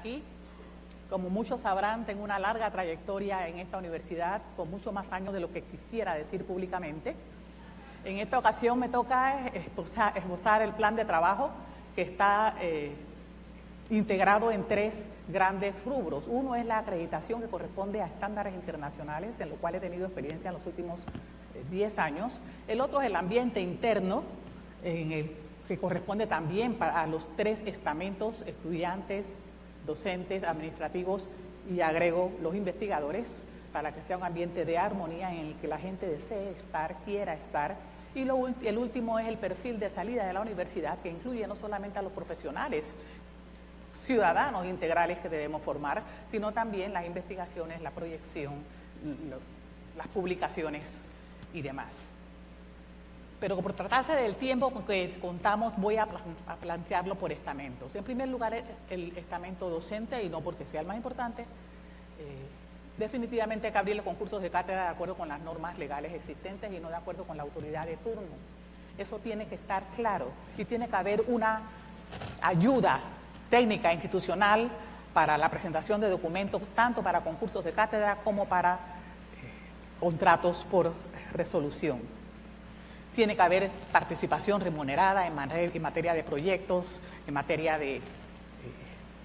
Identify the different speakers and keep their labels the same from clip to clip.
Speaker 1: aquí. Como muchos sabrán, tengo una larga trayectoria en esta universidad, con mucho más años de lo que quisiera decir públicamente. En esta ocasión me toca esbozar, el plan de trabajo que está eh, integrado en tres grandes rubros. Uno es la acreditación que corresponde a estándares internacionales, en lo cual he tenido experiencia en los últimos 10 eh, años. El otro es el ambiente interno, en el que corresponde también a los tres estamentos, estudiantes, docentes, administrativos y agrego los investigadores, para que sea un ambiente de armonía en el que la gente desee estar, quiera estar. Y lo, el último es el perfil de salida de la universidad, que incluye no solamente a los profesionales, ciudadanos integrales que debemos formar, sino también las investigaciones, la proyección, las publicaciones y demás. Pero por tratarse del tiempo que contamos, voy a, plantearlo por estamentos. En primer lugar, el estamento docente, y no porque sea el más importante, eh, definitivamente hay que abrir los concursos de cátedra de acuerdo con las normas legales existentes y no de acuerdo con la autoridad de turno. Eso tiene que estar claro y tiene que haber una ayuda técnica institucional para la presentación de documentos, tanto para concursos de cátedra como para eh, contratos por resolución. Tiene que haber participación remunerada en, materia de proyectos, en materia de eh,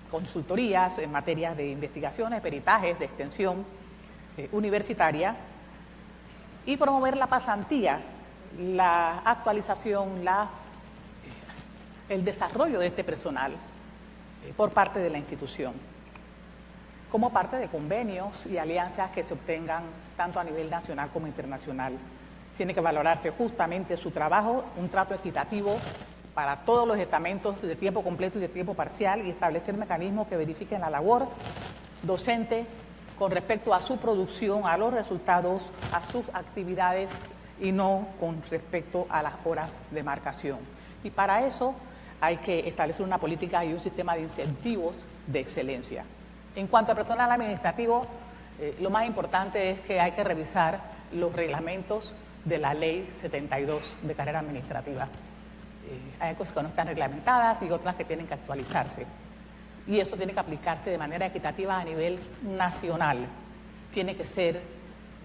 Speaker 1: consultorías, en materia de investigaciones, peritajes, de extensión eh, universitaria y promover la pasantía, la actualización, la, eh, el desarrollo de este personal por parte de la institución, como parte de convenios y alianzas que se obtengan tanto a nivel nacional como internacional tiene que valorarse justamente su trabajo, un trato equitativo para todos los estamentos de tiempo completo y de tiempo parcial y establecer mecanismos que verifiquen la labor docente con respecto a su producción, a los resultados, a sus actividades y no con respecto a las horas de marcación. Y para eso hay que establecer una política y un sistema de incentivos de excelencia. En cuanto al personal administrativo, eh, lo más importante es que hay que revisar los reglamentos de la ley 72 de carrera administrativa. Eh, hay cosas que no están reglamentadas y otras que tienen que actualizarse. Y eso tiene que aplicarse de manera equitativa a nivel nacional. Tiene que ser,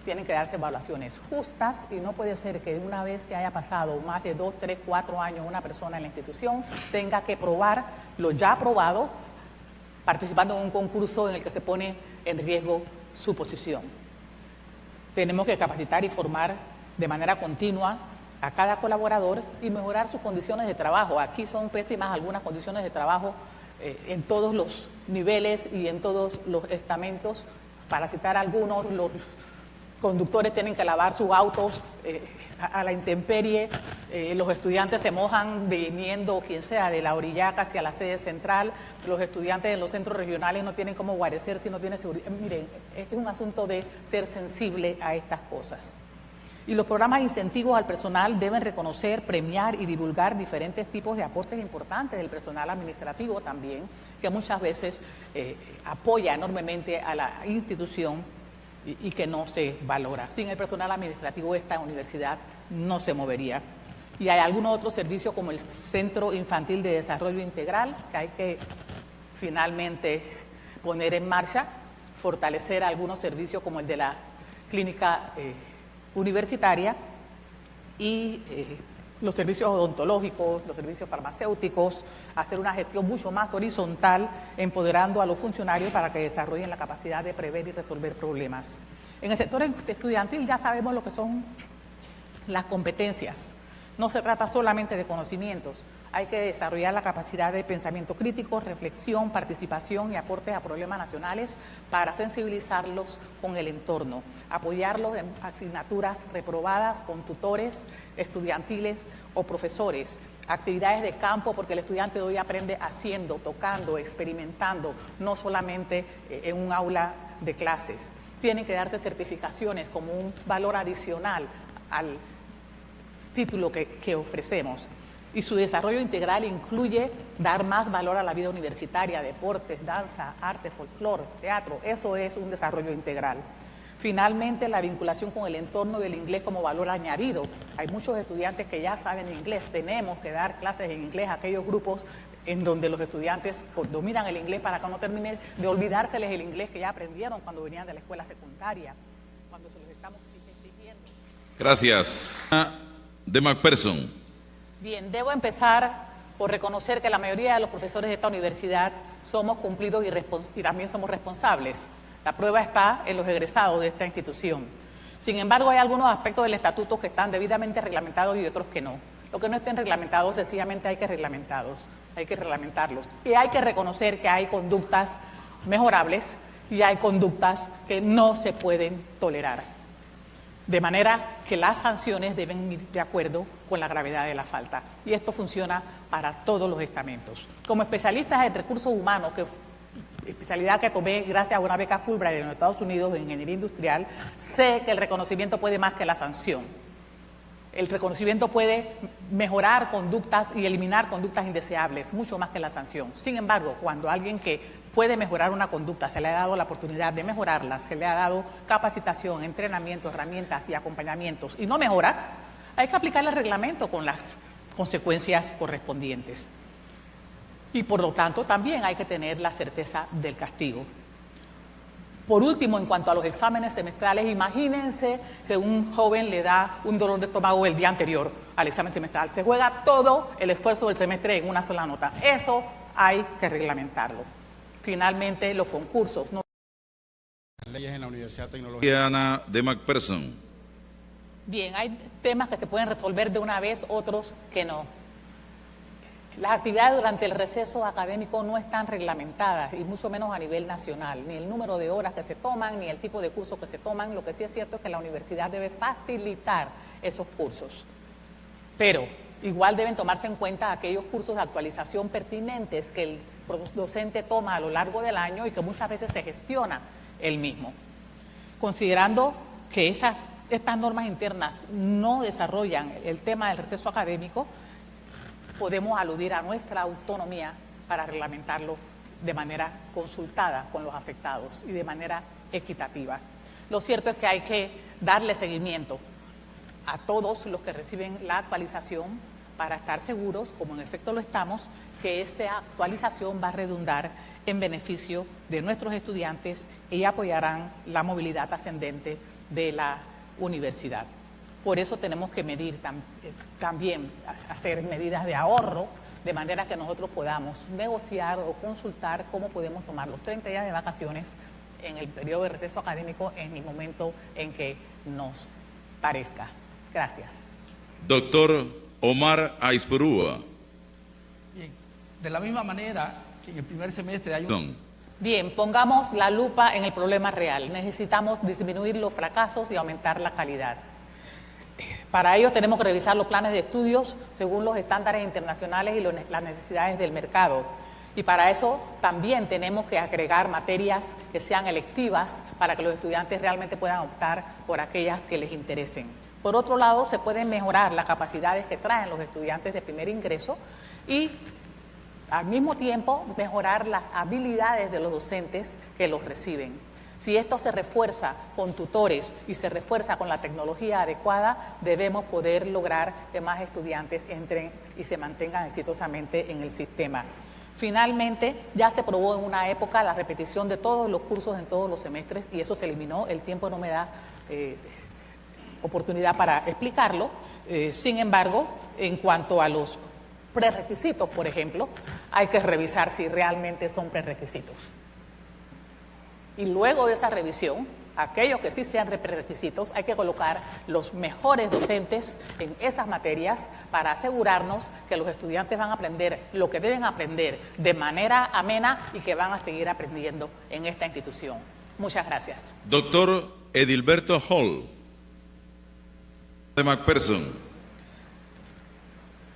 Speaker 1: tienen que darse evaluaciones justas y no puede ser que una vez que haya pasado más de dos, tres, cuatro años una persona en la institución tenga que probar lo ya aprobado participando en un concurso en el que se pone en riesgo su posición. Tenemos que capacitar y formar de manera continua a cada colaborador y mejorar sus condiciones de trabajo. Aquí son pésimas algunas condiciones de trabajo eh, en todos los niveles y en todos los estamentos. Para citar algunos, los conductores tienen que lavar sus autos eh, a, la intemperie, eh, los estudiantes se mojan viniendo, quien sea, de la orillaca hacia la sede central, los estudiantes en los centros regionales no tienen cómo guarecer si no tienen seguridad. Miren, es un asunto de ser sensible a estas cosas. Y los programas de incentivos al personal deben reconocer, premiar y divulgar diferentes tipos de aportes importantes del personal administrativo también, que muchas veces eh, apoya enormemente a la institución y, que no se valora. Sin el personal administrativo esta universidad no se movería. Y hay algunos otros servicios como el Centro Infantil de Desarrollo Integral que hay que finalmente poner en marcha, fortalecer algunos servicios como el de la clínica eh, universitaria y eh, los servicios odontológicos, los servicios farmacéuticos, hacer una gestión mucho más horizontal, empoderando a los funcionarios para que desarrollen la capacidad de prever y resolver problemas. En el sector estudiantil ya sabemos lo que son las competencias. No se trata solamente de conocimientos, hay que desarrollar la capacidad de pensamiento crítico, reflexión, participación y aportes a problemas nacionales para sensibilizarlos con el entorno, apoyarlos en asignaturas reprobadas con tutores estudiantiles o profesores, actividades de campo, porque el estudiante de hoy aprende haciendo, tocando, experimentando, no solamente eh, en un aula de clases. Tienen que darse certificaciones como un valor adicional al título que, ofrecemos y su desarrollo integral incluye dar más valor a la vida universitaria, deportes, danza, arte, folclore, teatro. Eso es un desarrollo integral. Finalmente, la vinculación con el entorno del inglés como valor añadido. Hay muchos estudiantes que ya saben inglés, tenemos que dar clases en inglés a aquellos grupos en donde los estudiantes dominan el inglés para que no termine de olvidárseles el inglés que ya aprendieron cuando venían de la escuela secundaria, cuando se los estamos exigiendo.
Speaker 2: Gracias. De McPherson.
Speaker 1: Bien, debo empezar por reconocer que la mayoría de los profesores de esta universidad somos cumplidos y, y también somos responsables. La prueba está en los egresados de esta institución. Sin embargo, hay algunos aspectos del estatuto que están debidamente reglamentados y otros que no. Lo que no estén reglamentados, sencillamente hay que reglamentarlos, hay que reglamentarlos. Y hay que reconocer que hay conductas mejorables y hay conductas que no se pueden tolerar. De manera que las sanciones deben ir de acuerdo con la gravedad de la falta. Y esto funciona para todos los estamentos. Como especialistas en recursos humanos, que especialidad que tomé gracias a una beca Fulbright en los Estados Unidos de Ingeniería Industrial, sé que el reconocimiento puede más que la sanción. El reconocimiento puede mejorar conductas y eliminar conductas indeseables, mucho más que la sanción. Sin embargo, cuando alguien que puede mejorar una conducta, se le ha dado la oportunidad de mejorarla, se le ha dado capacitación, entrenamiento, herramientas y acompañamientos y no mejora, hay que aplicar el reglamento con las consecuencias correspondientes. Y por lo tanto también hay que tener la certeza del castigo. Por último, en cuanto a los exámenes semestrales, imagínense que un joven le da un dolor de estómago el día anterior al examen semestral. Se juega todo el esfuerzo del semestre en una sola nota. Eso hay que reglamentarlo. Finalmente, los concursos. No...
Speaker 2: Leyes en la Universidad Tecnológica. de McPherson.
Speaker 1: Bien, hay temas que se pueden resolver de una vez, otros que no. Las actividades durante el receso académico no están reglamentadas, y mucho menos a nivel nacional, ni el número de horas que se toman, ni el tipo de cursos que se toman. Lo que sí es cierto es que la universidad debe facilitar esos cursos. Pero igual deben tomarse en cuenta aquellos cursos de actualización pertinentes que el docente toma a lo largo del año y que muchas veces se gestiona él mismo. Considerando que esas, estas normas internas no desarrollan el tema del receso académico, podemos aludir a nuestra autonomía para reglamentarlo de manera consultada con los afectados y de manera equitativa. Lo cierto es que hay que darle seguimiento a todos los que reciben la actualización para estar seguros, como en efecto lo estamos, que esta actualización va a redundar en beneficio de nuestros estudiantes y apoyarán la movilidad ascendente de la universidad. Por eso tenemos que medir eh, también, hacer medidas de ahorro, de manera que nosotros podamos negociar o consultar cómo podemos tomar los 30 días de vacaciones en el periodo de receso académico en el momento en que nos parezca. Gracias.
Speaker 2: Doctor Omar Aispurúa.
Speaker 3: Bien, de la misma manera que en el primer semestre hay un...
Speaker 1: Bien, pongamos la lupa en el problema real. Necesitamos disminuir los fracasos y aumentar la calidad. Para ello tenemos que revisar los planes de estudios según los estándares internacionales y las necesidades del mercado. Y para eso también tenemos que agregar materias que sean electivas para que los estudiantes realmente puedan optar por aquellas que les interesen. Por otro lado, se pueden mejorar las capacidades que traen los estudiantes de primer ingreso y al mismo tiempo mejorar las habilidades de los docentes que los reciben. Si esto se refuerza con tutores y se refuerza con la tecnología adecuada, debemos poder lograr que más estudiantes entren y se mantengan exitosamente en el sistema. Finalmente, ya se probó en una época la repetición de todos los cursos en todos los semestres y eso se eliminó. El tiempo no me da eh, oportunidad para explicarlo. Eh, sin embargo, en cuanto a los prerequisitos, por ejemplo, hay que revisar si realmente son prerequisitos. Y luego de esa revisión, aquellos que sí sean requisitos, hay que colocar los mejores docentes en esas materias para asegurarnos que los estudiantes van a aprender lo que deben aprender de manera amena y que van a seguir aprendiendo en esta institución. Muchas gracias.
Speaker 2: Doctor Edilberto Hall, de McPherson.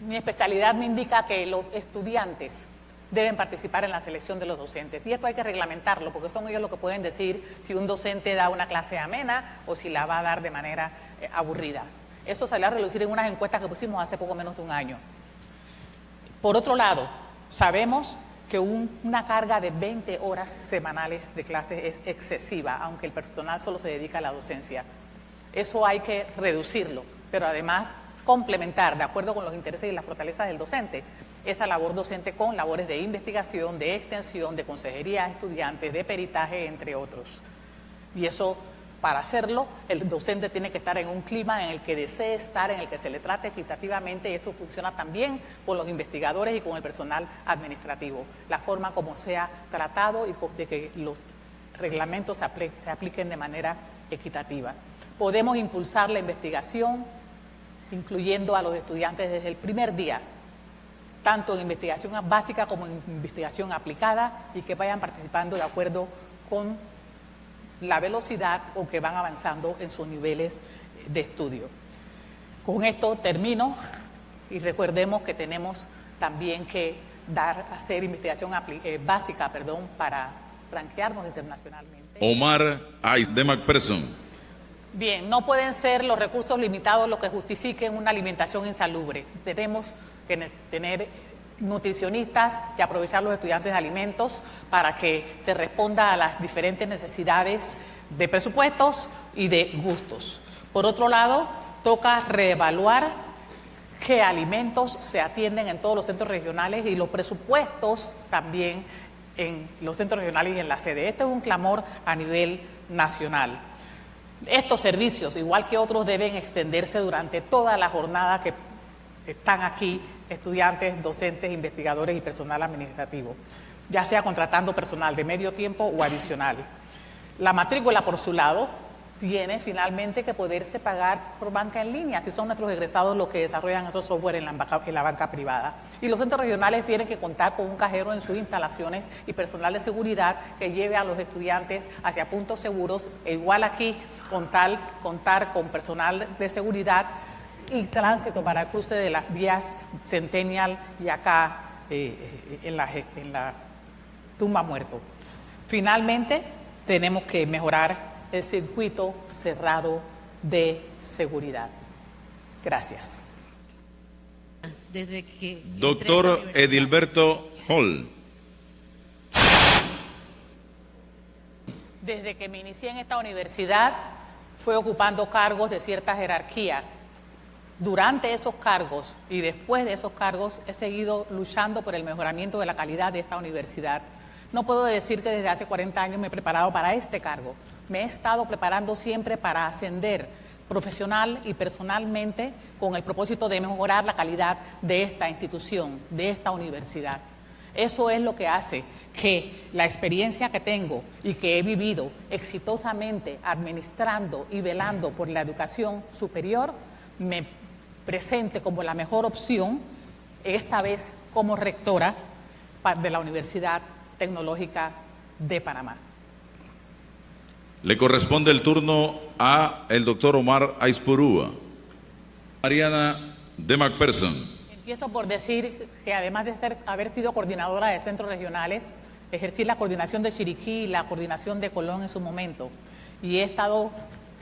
Speaker 1: Mi especialidad me indica que los estudiantes deben participar en la selección de los docentes. Y esto hay que reglamentarlo, porque son ellos los que pueden decir si un docente da una clase amena o si la va a dar de manera eh, aburrida. Eso salió a relucir en unas encuestas que pusimos hace poco menos de un año. Por otro lado, sabemos que una carga de 20 horas semanales de clases es excesiva, aunque el personal solo se dedica a la docencia. Eso hay que reducirlo, pero además complementar, de acuerdo con los intereses y las fortalezas del docente, esa labor docente con labores de investigación, de extensión, de consejería a estudiantes, de peritaje, entre otros. Y eso, para hacerlo, el docente tiene que estar en un clima en el que desee estar, en el que se le trate equitativamente, y eso funciona también con los investigadores y con el personal administrativo. La forma como sea tratado y de que los reglamentos se, apliquen de manera equitativa. Podemos impulsar la investigación, incluyendo a los estudiantes desde el primer día, tanto en investigación básica como en investigación aplicada y que vayan participando de acuerdo con la velocidad o que van avanzando en sus niveles de estudio. Con esto termino y recordemos que tenemos también que dar, hacer investigación eh, básica perdón, para franquearnos internacionalmente.
Speaker 4: Omar Ais de McPherson.
Speaker 1: Bien, no pueden ser los recursos limitados los que justifiquen una alimentación insalubre. Tenemos que tener nutricionistas y aprovechar los estudiantes de alimentos para que se responda a las diferentes necesidades de presupuestos y de gustos. Por otro lado, toca reevaluar qué alimentos se atienden en todos los centros regionales y los presupuestos también en los centros regionales y en la sede. Este es un clamor a nivel nacional. Estos servicios, igual que otros, deben extenderse durante toda la jornada que están aquí estudiantes, docentes, investigadores y personal administrativo, ya sea contratando personal de medio tiempo o adicional. La matrícula, por su lado, tiene finalmente que poderse pagar por banca en línea, si son nuestros egresados los que desarrollan esos software en la, banca, privada. Y los centros regionales tienen que contar con un cajero en sus instalaciones y personal de seguridad que lleve a los estudiantes hacia puntos seguros, e igual aquí con tal, contar con personal de seguridad y tránsito para el cruce de las vías Centennial y acá eh, en, la, en la tumba muerto. Finalmente, tenemos que mejorar el circuito cerrado de seguridad. Gracias.
Speaker 4: Desde que Doctor Edilberto Hall.
Speaker 1: Desde que me inicié en esta universidad, fue ocupando cargos de cierta jerarquía. Durante esos cargos y después de esos cargos he seguido luchando por el mejoramiento de la calidad de esta universidad. No puedo decir que desde hace 40 años me he preparado para este cargo, me he estado preparando siempre para ascender profesional y personalmente con el propósito de mejorar la calidad de esta institución, de esta universidad. Eso es lo que hace que la experiencia que tengo y que he vivido exitosamente administrando y velando por la educación superior me presente como la mejor opción, esta vez como rectora de la Universidad Tecnológica de Panamá.
Speaker 4: Le corresponde el turno a el doctor Omar Aispurúa. Mariana de McPherson.
Speaker 1: Empiezo por decir que además de ser, haber sido coordinadora de centros regionales, ejercí la coordinación de Chiriquí y la coordinación de Colón en su momento. Y he estado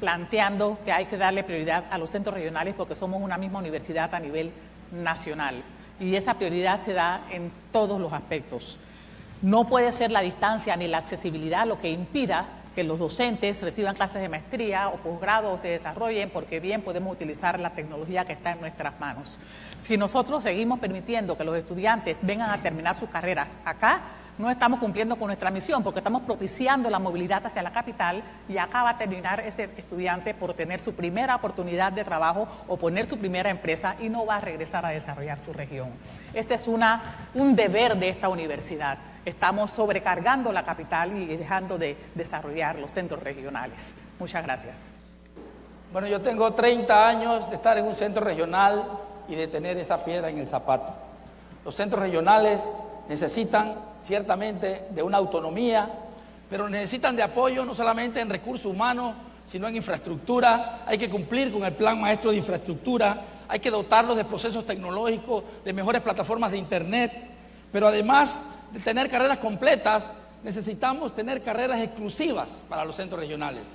Speaker 1: planteando que hay que darle prioridad a los centros regionales porque somos una misma universidad a nivel nacional. Y esa prioridad se da en todos los aspectos. No puede ser la distancia ni la accesibilidad lo que impida que los docentes reciban clases de maestría o posgrado o se desarrollen porque bien podemos utilizar la tecnología que está en nuestras manos. Si nosotros seguimos permitiendo que los estudiantes vengan a terminar sus carreras acá, no estamos cumpliendo con nuestra misión porque estamos propiciando la movilidad hacia la capital y acá va a terminar ese estudiante por tener su primera oportunidad de trabajo o poner su primera empresa y no va a regresar a desarrollar su región. Ese es una, un deber de esta universidad estamos sobrecargando la capital y dejando de desarrollar los centros regionales. Muchas gracias.
Speaker 3: Bueno, yo tengo 30 años de estar en un centro regional y de tener esa piedra en el zapato. Los centros regionales necesitan ciertamente de una autonomía, pero necesitan de apoyo no solamente en recursos humanos, sino en infraestructura. Hay que cumplir con el plan maestro de infraestructura, hay que dotarlos de procesos tecnológicos, de mejores plataformas de Internet, pero además de tener carreras completas, necesitamos tener carreras exclusivas para los centros regionales.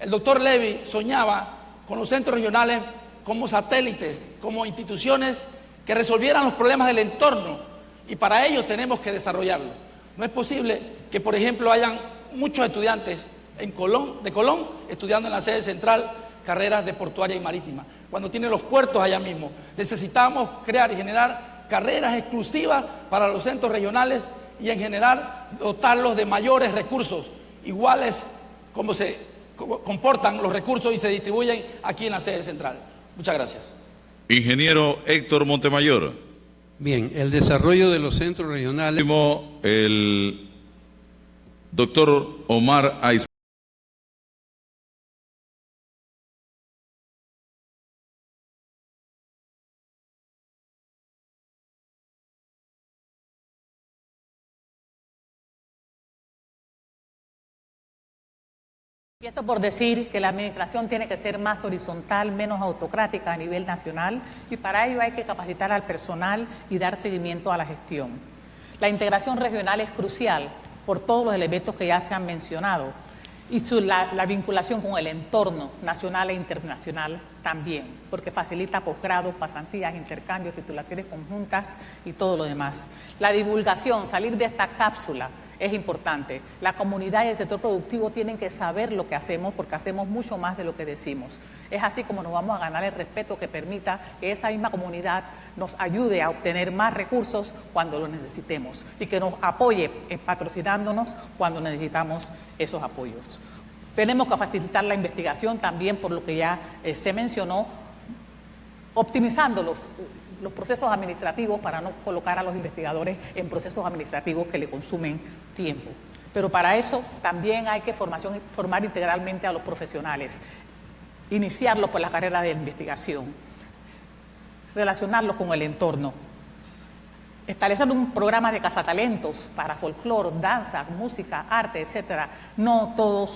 Speaker 3: El doctor Levy soñaba con los centros regionales como satélites, como instituciones que resolvieran los problemas del entorno y para ello tenemos que desarrollarlo. No es posible que, por ejemplo, hayan muchos estudiantes en Colón, de Colón estudiando en la sede central carreras de portuaria y marítima, cuando tiene los puertos allá mismo. Necesitamos crear y generar carreras exclusivas para los centros regionales y en general dotarlos de mayores recursos, iguales como se comportan los recursos y se distribuyen aquí en la sede central. Muchas gracias.
Speaker 4: Ingeniero Héctor Montemayor.
Speaker 5: Bien, el desarrollo de los centros regionales.
Speaker 4: El doctor Omar Aiz.
Speaker 1: Y esto por decir que la administración tiene que ser más horizontal, menos autocrática a nivel nacional y para ello hay que capacitar al personal y dar seguimiento a la gestión. La integración regional es crucial por todos los elementos que ya se han mencionado y la, la, vinculación con el entorno nacional e internacional también, porque facilita posgrados, pasantías, intercambios, titulaciones conjuntas y todo lo demás. La divulgación, salir de esta cápsula es importante. La comunidad y el sector productivo tienen que saber lo que hacemos porque hacemos mucho más de lo que decimos. Es así como nos vamos a ganar el respeto que permita que esa misma comunidad nos ayude a obtener más recursos cuando lo necesitemos y que nos apoye patrocinándonos cuando necesitamos esos apoyos. Tenemos que facilitar la investigación también por lo que ya eh, se mencionó, optimizando los, los procesos administrativos para no colocar a los investigadores en procesos administrativos que le consumen tiempo. Pero para eso también hay que formar integralmente a los profesionales, iniciarlos por la carrera de investigación, relacionarlos con el entorno, establecer un programa de cazatalentos para folclore, danza, música, arte, etcétera. No todo,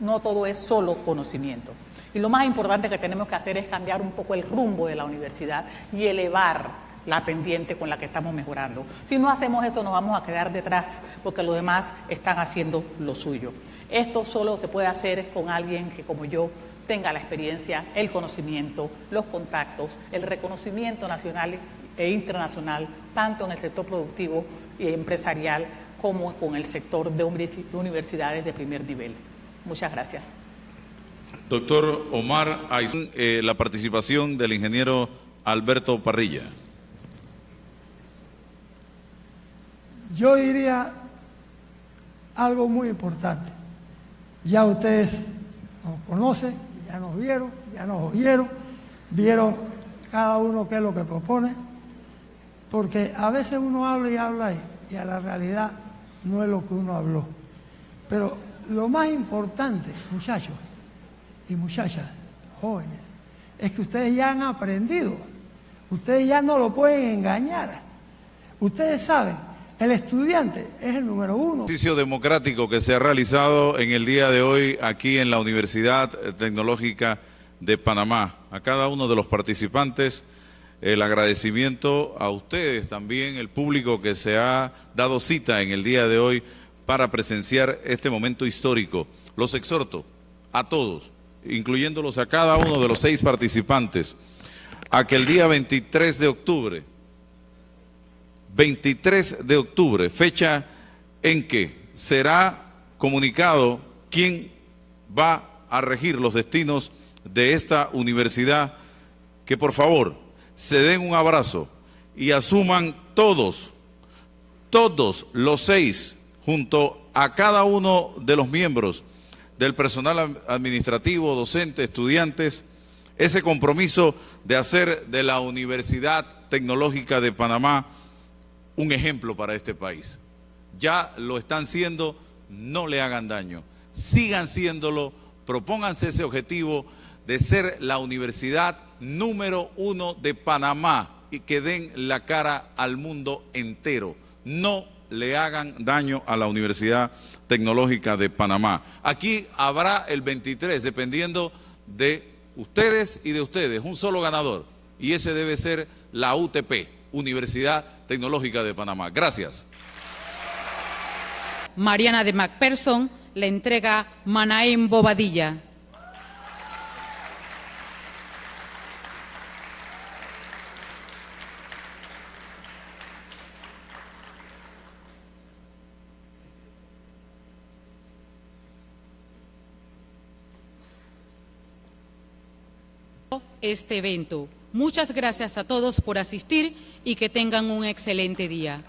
Speaker 1: no todo es solo conocimiento. Y lo más importante que tenemos que hacer es cambiar un poco el rumbo de la universidad y elevar la pendiente con la que estamos mejorando. Si no hacemos eso nos vamos a quedar detrás porque los demás están haciendo lo suyo. Esto solo se puede hacer con alguien que como yo tenga la experiencia, el conocimiento, los contactos, el reconocimiento nacional e internacional, tanto en el sector productivo y empresarial como con el sector de universidades de primer nivel. Muchas gracias.
Speaker 4: Doctor Omar eh, la participación del ingeniero Alberto Parrilla.
Speaker 6: Yo diría algo muy importante. Ya ustedes nos conocen, ya nos vieron, ya nos oyeron, vieron cada uno qué es lo que propone, porque a veces uno habla y habla y a la realidad no es lo que uno habló. Pero lo más importante, muchachos, y muchachas, jóvenes, es que ustedes ya han aprendido. Ustedes ya no lo pueden engañar. Ustedes saben, el estudiante es el número uno.
Speaker 4: Ejercicio democrático que se ha realizado en el día de hoy aquí en la Universidad Tecnológica de Panamá. A cada uno de los participantes, el agradecimiento a ustedes también, el público que se ha dado cita en el día de hoy para presenciar este momento histórico. Los exhorto a todos incluyéndolos a cada uno de los seis participantes, a que el día 23 de octubre, 23 de octubre, fecha en que será comunicado quién va a regir los destinos de esta universidad, que por favor se den un abrazo y asuman todos, todos los seis, junto a cada uno de los miembros del personal administrativo, docente, estudiantes, ese compromiso de hacer de la Universidad Tecnológica de Panamá un ejemplo para este país. Ya lo están siendo, no le hagan daño. Sigan siéndolo, propónganse ese objetivo de ser la universidad número uno de Panamá y que den la cara al mundo entero. No le hagan daño a la Universidad Tecnológica de Panamá. Aquí habrá el 23, dependiendo de ustedes y de ustedes, un solo ganador. Y ese debe ser la UTP, Universidad Tecnológica de Panamá. Gracias.
Speaker 7: Mariana de MacPherson le entrega Manaim Bobadilla. Este evento. Muchas gracias a todos por asistir y que tengan un excelente día.